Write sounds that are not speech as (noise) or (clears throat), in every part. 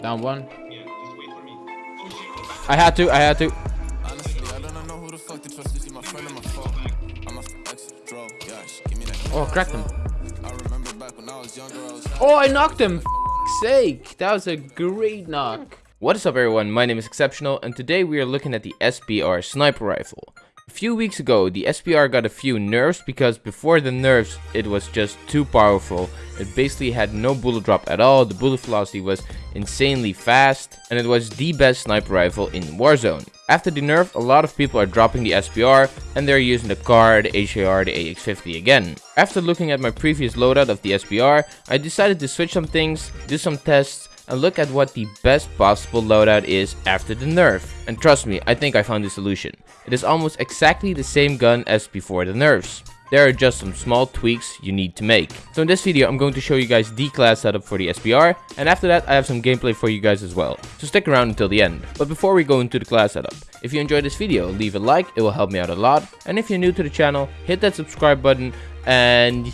Down one. Yeah, just wait for me. Oh shit, go back. I had to, I had to. Honestly, I don't know who the fuck to trust. Is my friend or my foe? I'm a ex draw. Yeah, give me that. Oh, cracked him. I remember back when I was younger, I was Oh, I knocked him. Sake. That was a great knock. What is up, everyone? My name is Exceptional, and today we are looking at the SPR sniper rifle. A few weeks ago, the SPR got a few nerfs because before the nerfs, it was just too powerful. It basically had no bullet drop at all, the bullet velocity was insanely fast, and it was the best sniper rifle in Warzone. After the nerf, a lot of people are dropping the SPR, and they're using the CAR, the HDR, the AX50 again. After looking at my previous loadout of the SBR, I decided to switch some things, do some tests, and look at what the best possible loadout is after the nerf. And trust me, I think I found the solution. It is almost exactly the same gun as before the nerfs. There are just some small tweaks you need to make. So in this video, I'm going to show you guys the class setup for the SPR, and after that, I have some gameplay for you guys as well. So stick around until the end. But before we go into the class setup, if you enjoyed this video, leave a like, it will help me out a lot. And if you're new to the channel, hit that subscribe button, and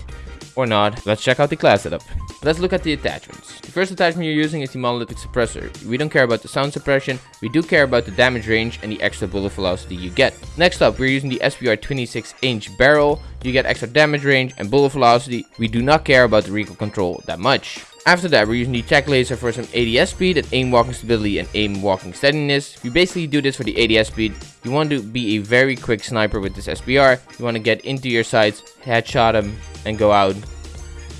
or not, let's check out the class setup. Let's look at the attachments. The first attachment you're using is the monolithic suppressor. We don't care about the sound suppression, we do care about the damage range and the extra bullet velocity you get. Next up, we're using the SPR 26 inch barrel. You get extra damage range and bullet velocity. We do not care about the recoil control that much. After that, we're using the tac laser for some ADS speed and aim walking stability and aim walking steadiness. You basically do this for the ADS speed. You want to be a very quick sniper with this SPR. You want to get into your sights, headshot them, and go out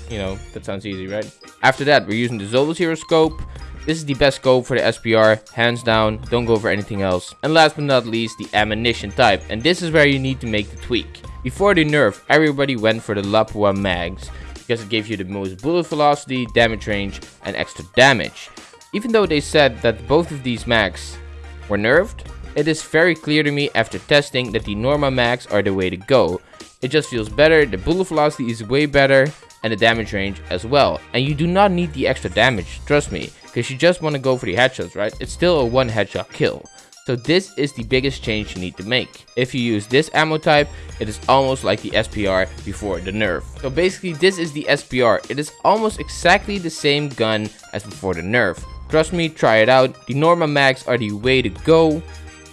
you know, that sounds easy, right? After that, we're using the Solozero scope. This is the best scope for the SPR, hands down, don't go for anything else. And last but not least, the ammunition type, and this is where you need to make the tweak. Before the nerf, everybody went for the Lapua mags, because it gave you the most bullet velocity, damage range, and extra damage. Even though they said that both of these mags were nerfed, it is very clear to me after testing that the Norma mags are the way to go. It just feels better, the bullet velocity is way better, and the damage range as well. And you do not need the extra damage, trust me, because you just want to go for the headshots, right? It's still a one headshot kill. So this is the biggest change you need to make. If you use this ammo type, it is almost like the SPR before the nerf. So basically this is the SPR. It is almost exactly the same gun as before the nerf. Trust me, try it out. The Norma mags are the way to go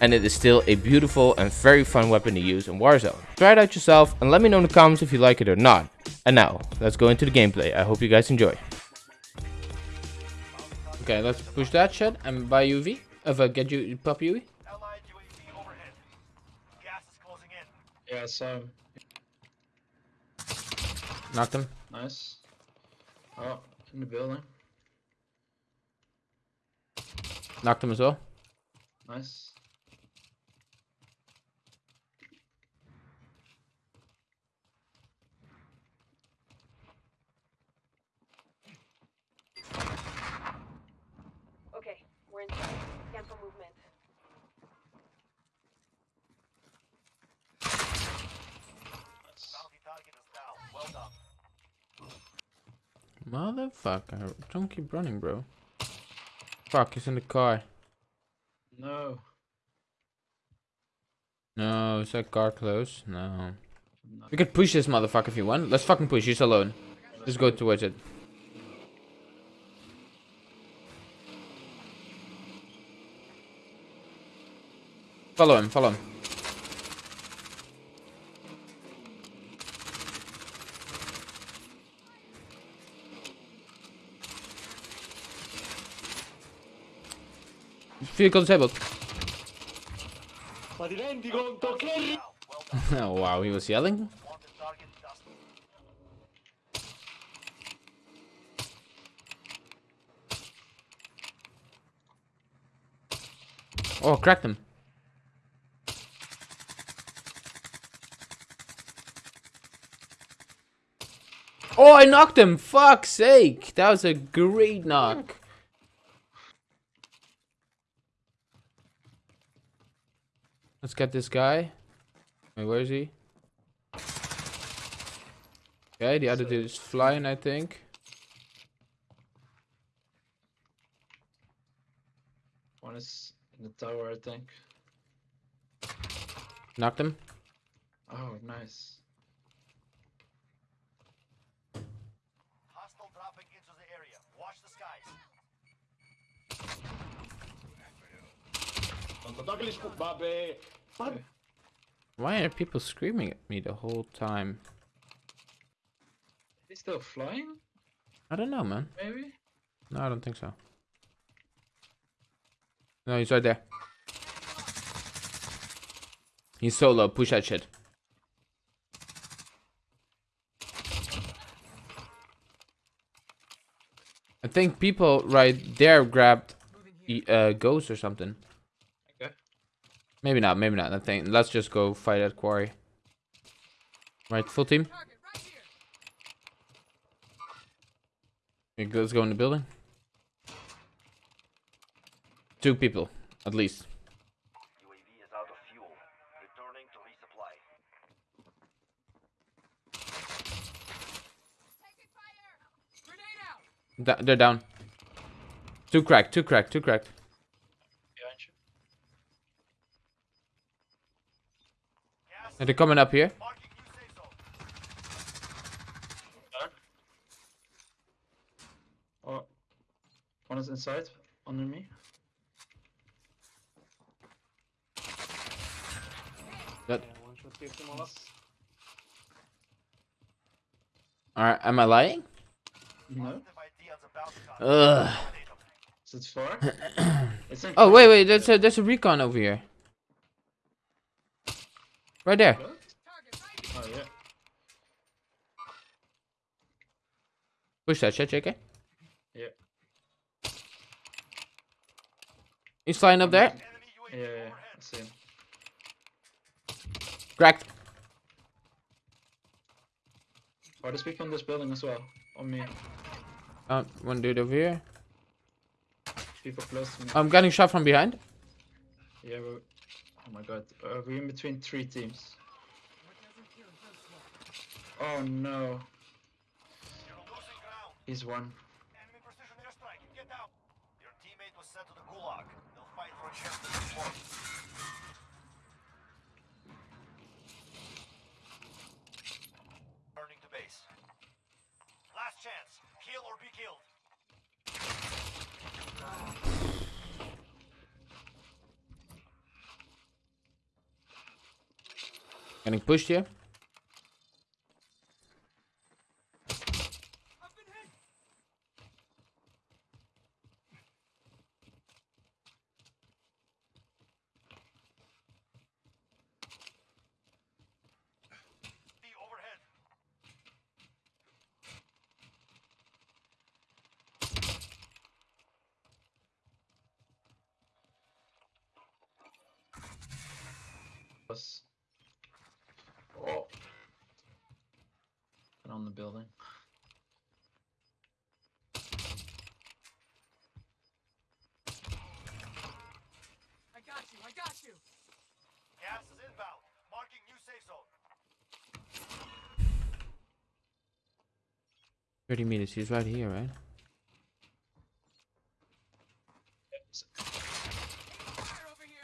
and it is still a beautiful and very fun weapon to use in Warzone. Try it out yourself and let me know in the comments if you like it or not. And now, let's go into the gameplay. I hope you guys enjoy. Okay, let's push that shit and buy UV. If I get you pop UV. Allied UAV overhead. Gas is closing in. Yeah, so Knocked him. nice. Oh, in the building. Knocked him as well. Nice. Okay, we're inside. Scan for movement. Bounty target is down. Well done. Motherfucker. Don't keep running, bro. Fuck, he's in the car. No. No, is that car close? No. No. We could push this motherfucker if you want. Let's fucking push. He's alone. Just go towards it. Follow him, follow him. Ma ti rendi conto che... oh (laughs) wow, he was yelling. Wanted target dust. Oh, cracked him. Oh, I knocked him. Fuck's sake. That was a great knock. Let's get this guy. Wait, where is he? Okay, the other dude is flying, I think. One is in the tower, I think. Knocked him. Oh, nice. Hostile dropping into the area. Watch the skies. Why are people screaming at me the whole time? He's still flying, I don't know, man. maybe? No, I don't think so. No, he's right there. He's solo. Push that shit. I think people right there grabbed uh, ghost or something. Okay. Maybe not. Maybe not. I think let's just go fight at quarry. Right, full team. Let's go in the building. Two people, at least. UAV is out of fuel. Returning to resupply. Da- they're down. Two cracked, two cracked, two cracked. Behind you. Gas And they're coming up here. marking new safe zone. Down. Oh, one is inside, under me. That- one shot picked him off. Alright, am I lying? No, Positive ID on the bounty target. Ugh. Is it far? (clears throat) it's Oh wait, wait, there's a there's a recon over here. Right there. Oh yeah. Push that shit, JK. Yeah. He's flying up there. Yeah, yeah, yeah. I see him. Cracked. Oh, there's people in this building as well. On me. Oh, one dude over here. People close to me. I'm getting shot from behind. Yeah, we're... Oh my god. Uh, we're in between three teams. Oh no. He's one. Enemy precision airstrike. Get. Your teammate was sent to the gulag. They'll fight for a chance to report. Turning to base. Last chance. Kill or be killed. Getting pushed here. The overhead. Us. Oh. And on the building. I got you, I got you. Gas is inbound. Marking new safe zone. 30 meters. He's right here, right? Fire over here.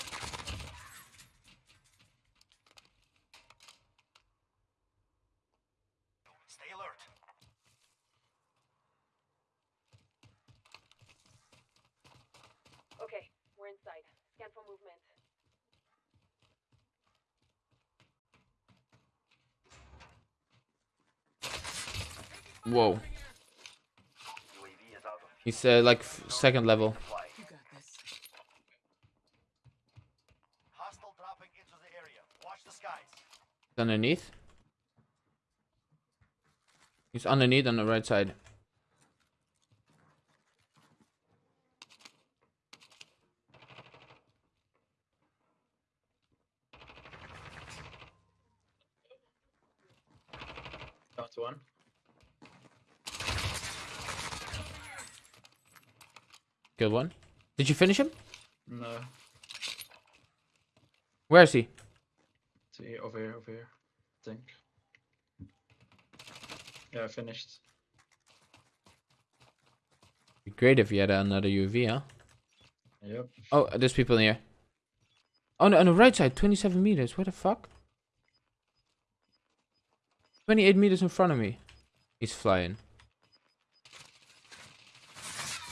Stay alert. Okay, we're inside. Scan for movement. Whoa. UAV is out of He's uh, like f- second level. You got this. Hostile dropping into the area. Watch the skies. Underneath. He's underneath on the right side. Down to one. One. Did you finish him? No. Where is he? See, over here, over here. I think. Yeah, I finished. Be great if you had another UAV, huh? Yep. Oh, there's people in here. Oh, no, on the right side, 27 meters. What the fuck? 28 meters in front of me. He's flying.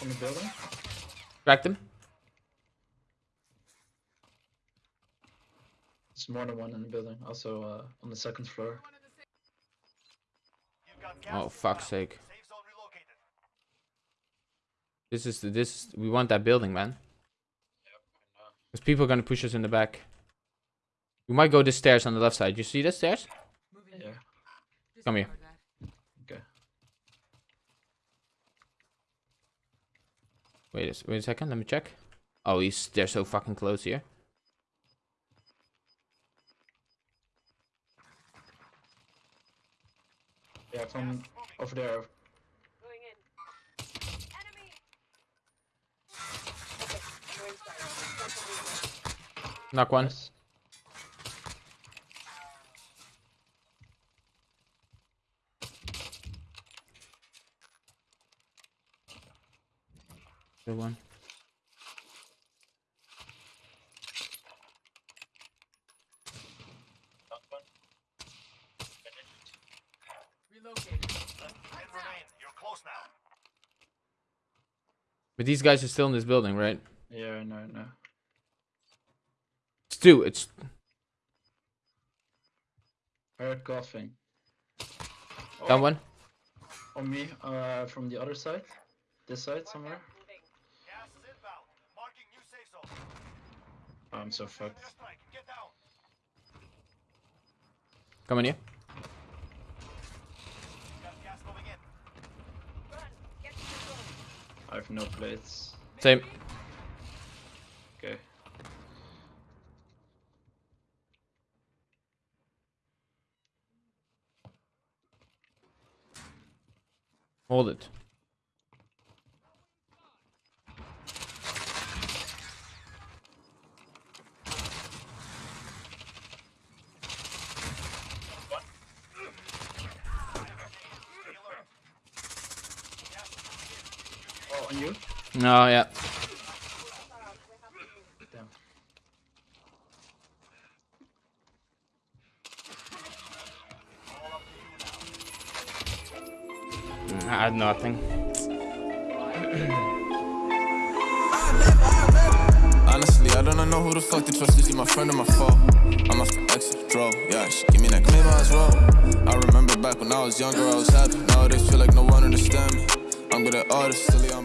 On the building. Cracked him. It's more than one in the building. Also uh, on the second floor. Oh fuck's sake! This is the, this. We want that building, man. Because people are gonna push us in the back. We might go the stairs on the left side. You see the stairs? Yeah. Come here. Wait a, wait a second. Let me check. Oh, he's they're so fucking close here. Yeah, from over there. Going in. Enemy! Okay, we're inside. Scan for movement. Knock one. Nice. One. Relocated. Ten remain. You're close now. But these guys are still in this building, right? Yeah, no, no. It's two. It's I heard coughing. that one. On me, uh, from the other side. This side somewhere. I'm so fucked. Come on here. Got gas moving in. Run! Get to the zone. I have no plates. Same. Okay. Hold it. Oh, on No, yeah. Damn. I had nothing. Honestly, I don't know who the fuck to trust. Is she my friend or my foe? I'm a ex draw. Yeah, she give me that maybe I. I remember back when I was younger, I was happy. Nowadays, feel like no one understand me. I'm good at young.